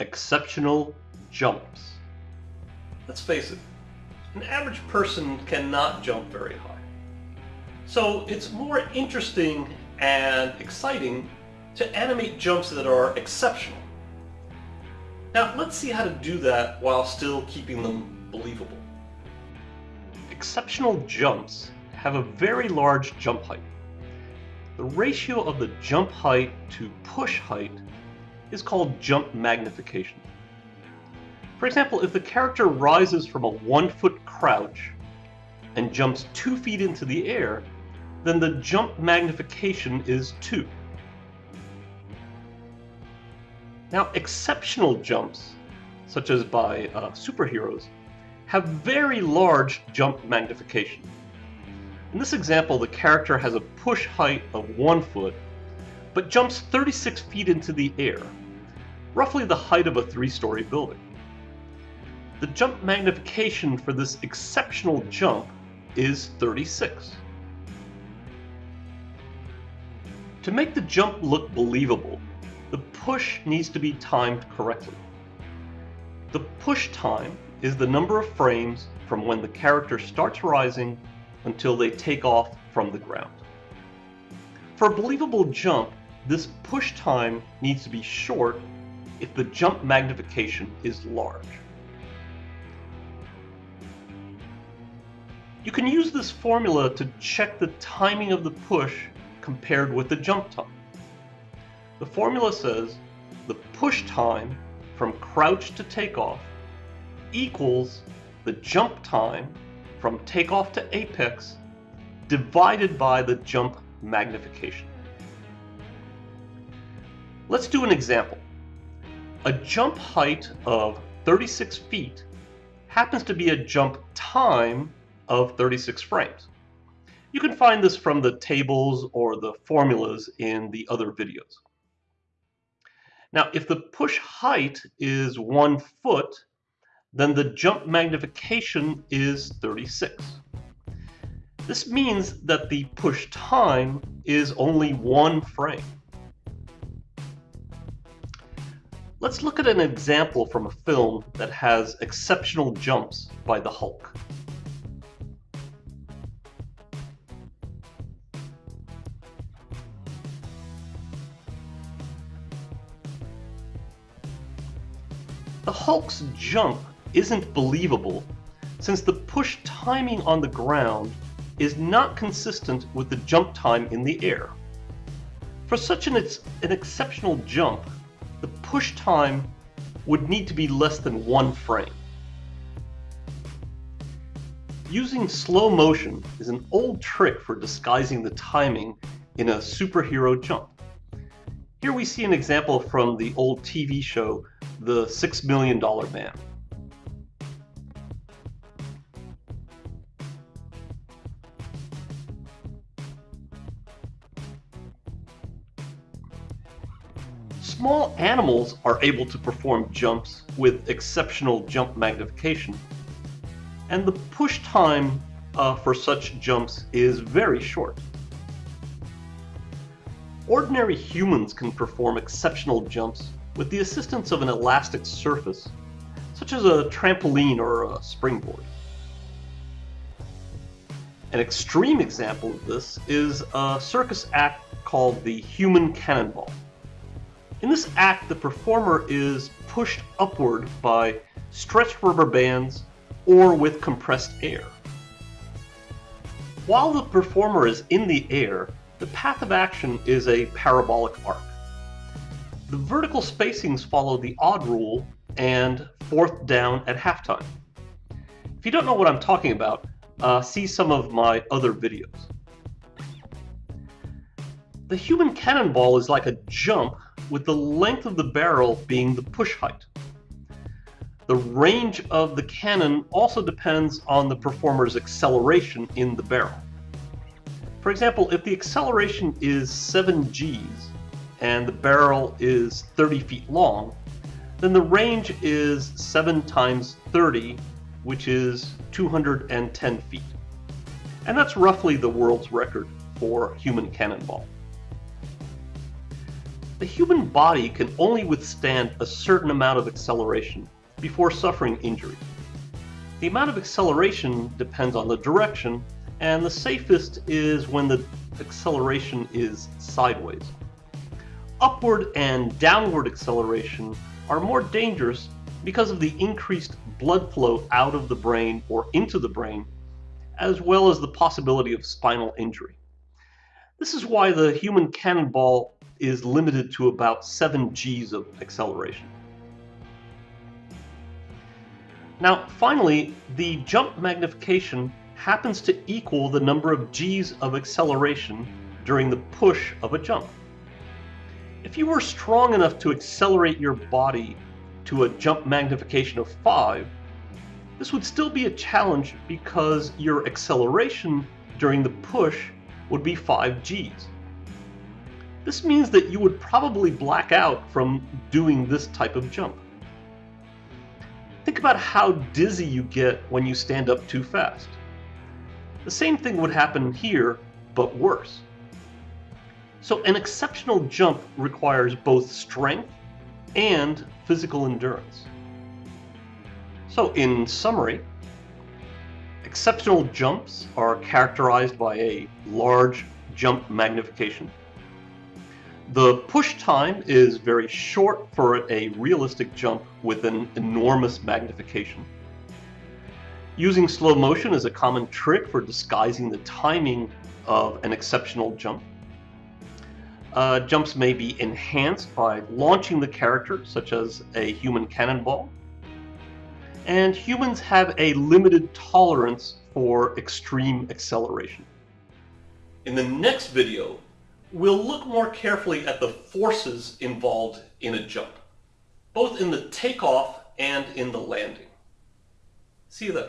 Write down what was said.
Exceptional jumps. Let's face it, an average person cannot jump very high. So it's more interesting and exciting to animate jumps that are exceptional. Now let's see how to do that while still keeping them believable. Exceptional jumps have a very large jump height. The ratio of the jump height to push height is called jump magnification. For example, if the character rises from a one foot crouch and jumps two feet into the air, then the jump magnification is 2. Now, exceptional jumps, such as by uh, superheroes, have very large jump magnification. In this example, the character has a push height of 1 foot, but jumps 36 feet into the air, roughly the height of a three-story building. The jump magnification for this exceptional jump is 36. To make the jump look believable, the push needs to be timed correctly. The push time is the number of frames from when the character starts rising until they take off from the ground. For a believable jump, this push time needs to be short if the jump magnification is large. You can use this formula to check the timing of the push compared with the jump time. The formula says the push time from crouch to takeoff equals the jump time from takeoff to apex divided by the jump magnification. Let's do an example. A jump height of 36 feet happens to be a jump time of 36 frames. You can find this from the tables or the formulas in the other videos. Now, if the push height is one foot, then the jump magnification is 36. This means that the push time is only one frame. Let's look at an example from a film that has exceptional jumps by the Hulk. The Hulk's jump isn't believable since the push timing on the ground is not consistent with the jump time in the air. For such an, an exceptional jump, the push time would need to be less than one frame. Using slow motion is an old trick for disguising the timing in a superhero jump. Here we see an example from the old TV show the Six Million Dollar Man. Small animals are able to perform jumps with exceptional jump magnification, and the push time uh, for such jumps is very short. Ordinary humans can perform exceptional jumps with the assistance of an elastic surface, such as a trampoline or a springboard. An extreme example of this is a circus act called the Human Cannonball. In this act, the performer is pushed upward by stretched rubber bands or with compressed air. While the performer is in the air, the path of action is a parabolic arc. The vertical spacings follow the odd rule and fourth down at halftime. If you don't know what I'm talking about, uh, see some of my other videos. The human cannonball is like a jump with the length of the barrel being the push height. The range of the cannon also depends on the performer's acceleration in the barrel. For example, if the acceleration is 7 g's, and the barrel is 30 feet long, then the range is 7 times 30, which is 210 feet. And that's roughly the world's record for human cannonball. The human body can only withstand a certain amount of acceleration before suffering injury. The amount of acceleration depends on the direction, and the safest is when the acceleration is sideways. Upward and downward acceleration are more dangerous because of the increased blood flow out of the brain or into the brain, as well as the possibility of spinal injury. This is why the human cannonball is limited to about 7 g's of acceleration. Now, finally, the jump magnification happens to equal the number of g's of acceleration during the push of a jump. If you were strong enough to accelerate your body to a jump magnification of 5, this would still be a challenge because your acceleration during the push would be 5 g's. This means that you would probably black out from doing this type of jump. Think about how dizzy you get when you stand up too fast. The same thing would happen here, but worse. So an exceptional jump requires both strength and physical endurance. So in summary, exceptional jumps are characterized by a large jump magnification. The push time is very short for a realistic jump with an enormous magnification. Using slow motion is a common trick for disguising the timing of an exceptional jump. Uh, jumps may be enhanced by launching the character, such as a human cannonball. And humans have a limited tolerance for extreme acceleration. In the next video, we'll look more carefully at the forces involved in a jump, both in the takeoff and in the landing. See you then.